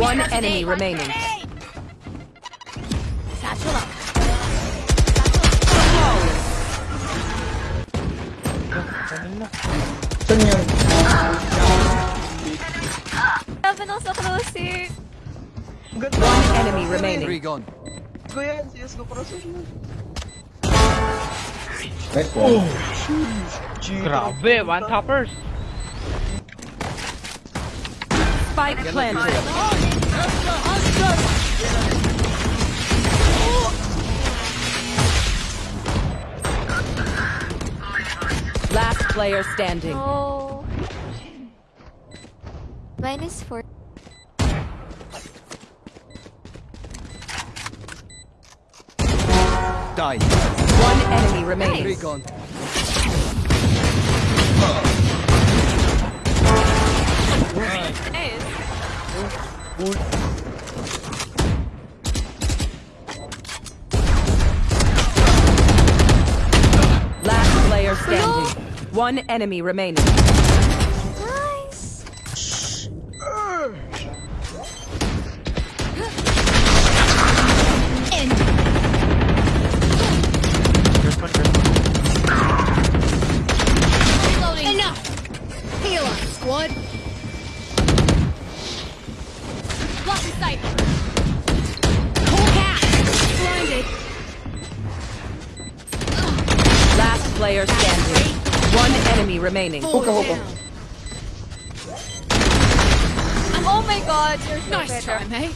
One enemy remaining. Satchel up. Saan yun? Sabi nung sa closer. One enemy remaining. Three gone. Ko yan, CSGO crosshair yan. Nice one. Grabe, one toppers. Spike planted. Last player standing. Oh. Minus four. Die. One enemy Three remaining. Gone. Last player standing. One enemy remaining. Nice. Enough! Heal up, squad! Player standing. One enemy remaining. Hookah, hookah. Oh my god, you're so Nice better. try, mate.